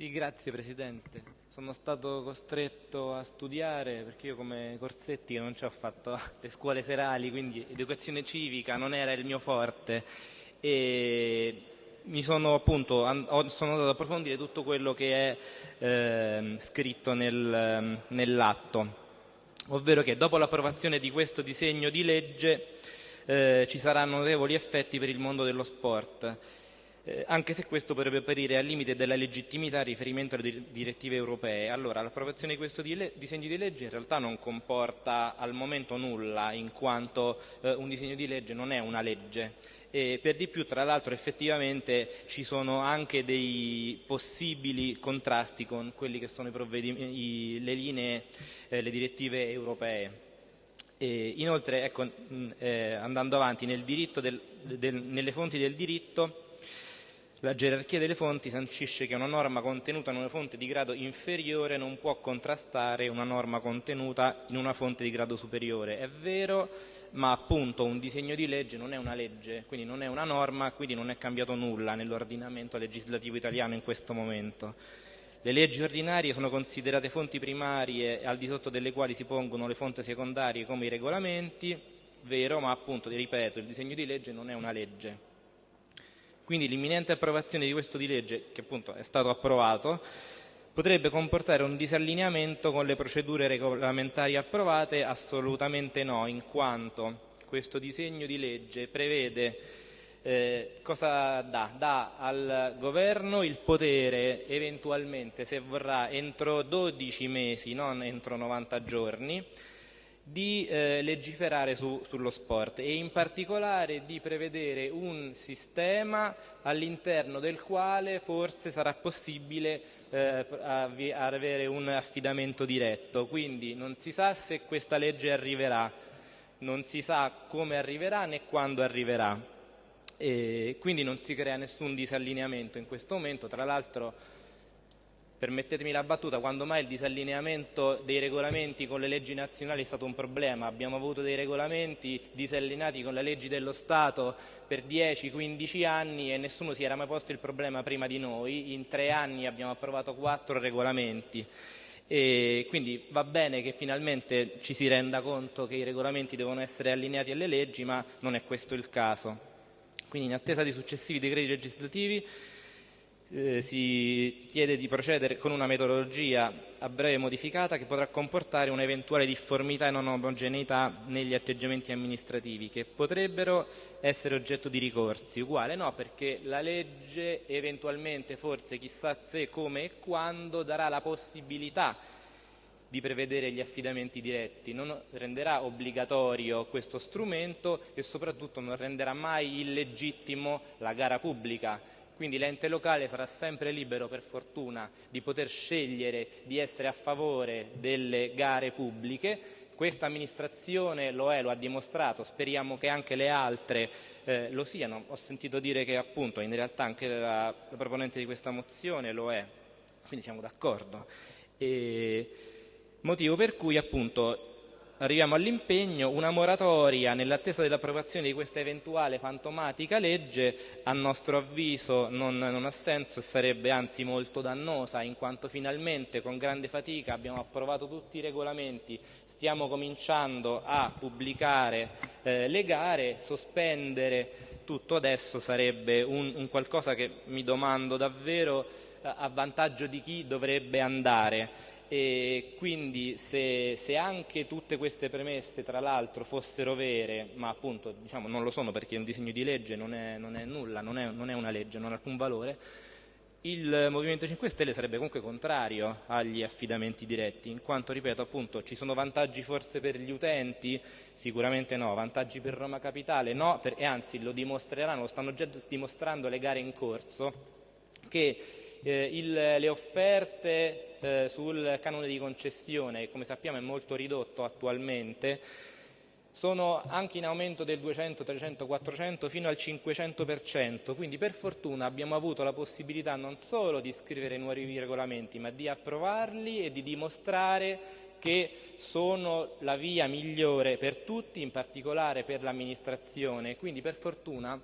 Sì, grazie Presidente. Sono stato costretto a studiare perché io come Corsetti non ci ho fatto le scuole serali, quindi educazione civica non era il mio forte. E mi sono appunto sono andato ad approfondire tutto quello che è eh, scritto nel, nell'atto, ovvero che dopo l'approvazione di questo disegno di legge eh, ci saranno notevoli effetti per il mondo dello sport eh, anche se questo potrebbe apparire al limite della legittimità in riferimento alle direttive europee. Allora, l'approvazione di questo disegno di legge in realtà non comporta al momento nulla, in quanto eh, un disegno di legge non è una legge. E per di più, tra l'altro, effettivamente ci sono anche dei possibili contrasti con quelli che sono i le linee, eh, le direttive europee. E inoltre, ecco, mh, eh, andando avanti, nel del, del, nelle fonti del diritto la gerarchia delle fonti sancisce che una norma contenuta in una fonte di grado inferiore non può contrastare una norma contenuta in una fonte di grado superiore. È vero, ma appunto un disegno di legge non è una legge, quindi non è una norma, quindi non è cambiato nulla nell'ordinamento legislativo italiano in questo momento. Le leggi ordinarie sono considerate fonti primarie al di sotto delle quali si pongono le fonti secondarie come i regolamenti, vero, ma appunto, ripeto, il disegno di legge non è una legge. Quindi l'imminente approvazione di questo di legge, che appunto è stato approvato, potrebbe comportare un disallineamento con le procedure regolamentari approvate? Assolutamente no, in quanto questo disegno di legge prevede eh, cosa dà? Dà al governo il potere eventualmente, se vorrà, entro 12 mesi, non entro 90 giorni, di eh, legiferare su, sullo sport e in particolare di prevedere un sistema all'interno del quale forse sarà possibile eh, avere un affidamento diretto. Quindi non si sa se questa legge arriverà, non si sa come arriverà né quando arriverà. E quindi non si crea nessun disallineamento in questo momento. Tra l'altro permettetemi la battuta, quando mai il disallineamento dei regolamenti con le leggi nazionali è stato un problema? Abbiamo avuto dei regolamenti disallineati con le leggi dello Stato per 10-15 anni e nessuno si era mai posto il problema prima di noi, in tre anni abbiamo approvato quattro regolamenti. E quindi va bene che finalmente ci si renda conto che i regolamenti devono essere allineati alle leggi, ma non è questo il caso. Quindi in attesa di successivi decreti legislativi eh, si chiede di procedere con una metodologia a breve modificata che potrà comportare un'eventuale difformità e non omogeneità negli atteggiamenti amministrativi che potrebbero essere oggetto di ricorsi. Uguale no, perché la legge eventualmente, forse chissà se, come e quando, darà la possibilità di prevedere gli affidamenti diretti, non renderà obbligatorio questo strumento e soprattutto non renderà mai illegittimo la gara pubblica quindi l'ente locale sarà sempre libero, per fortuna, di poter scegliere di essere a favore delle gare pubbliche. Questa amministrazione lo è, lo ha dimostrato, speriamo che anche le altre eh, lo siano. Ho sentito dire che appunto in realtà anche la, la proponente di questa mozione lo è, quindi siamo d'accordo. Motivo per cui appunto arriviamo all'impegno, una moratoria nell'attesa dell'approvazione di questa eventuale fantomatica legge a nostro avviso non, non, ha senso e sarebbe anzi molto dannosa in quanto finalmente con grande fatica abbiamo approvato tutti i regolamenti, stiamo cominciando a pubblicare eh, le gare, sospendere tutto adesso sarebbe un, un qualcosa che mi domando davvero a vantaggio di chi dovrebbe andare e quindi se, se, anche tutte queste premesse tra l'altro fossero vere, ma appunto diciamo, non lo sono perché un disegno di legge non è, non è nulla, non è, non è, una legge, non ha alcun valore, il Movimento 5 Stelle sarebbe comunque contrario agli affidamenti diretti, in quanto, ripeto, appunto, ci sono vantaggi forse per gli utenti? Sicuramente no. Vantaggi per Roma Capitale? No, per, e anzi lo dimostreranno, lo stanno già dimostrando le gare in corso, che eh, il, le offerte eh, sul canone di concessione, che come sappiamo è molto ridotto attualmente, sono anche in aumento del 200, 300, 400 fino al 500%, quindi per fortuna abbiamo avuto la possibilità non solo di scrivere nuovi regolamenti, ma di approvarli e di dimostrare che sono la via migliore per tutti, in particolare per l'amministrazione. Quindi per fortuna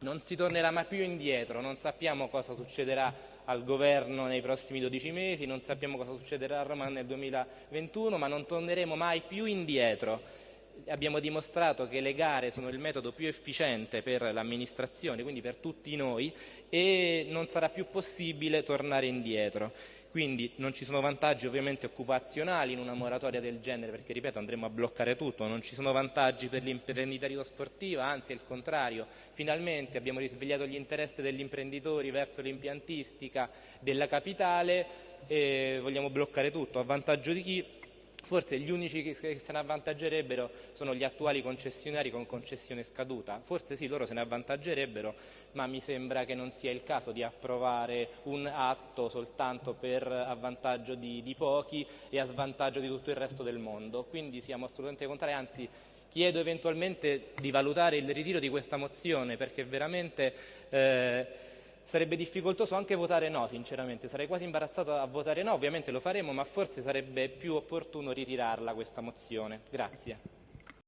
non si tornerà mai più indietro, non sappiamo cosa succederà al governo nei prossimi 12 mesi, non sappiamo cosa succederà a Roma nel 2021, ma non torneremo mai più indietro. Abbiamo dimostrato che le gare sono il metodo più efficiente per l'amministrazione, quindi per tutti noi, e non sarà più possibile tornare indietro. Quindi non ci sono vantaggi ovviamente occupazionali in una moratoria del genere, perché ripeto andremo a bloccare tutto, non ci sono vantaggi per l'imprenditoria sportiva, anzi è il contrario. Finalmente abbiamo risvegliato gli interessi degli imprenditori verso l'impiantistica della capitale e vogliamo bloccare tutto. A vantaggio di chi? Forse gli unici che se ne avvantaggerebbero sono gli attuali concessionari con concessione scaduta. Forse sì, loro se ne avvantaggerebbero, ma mi sembra che non sia il caso di approvare un atto soltanto per avvantaggio di, di pochi e a svantaggio di tutto il resto del mondo. Quindi siamo assolutamente contrari, anzi chiedo eventualmente di valutare il ritiro di questa mozione perché veramente eh, sarebbe difficoltoso anche votare no, sinceramente, sarei quasi imbarazzato a votare no, ovviamente lo faremo, ma forse sarebbe più opportuno ritirarla questa mozione. Grazie.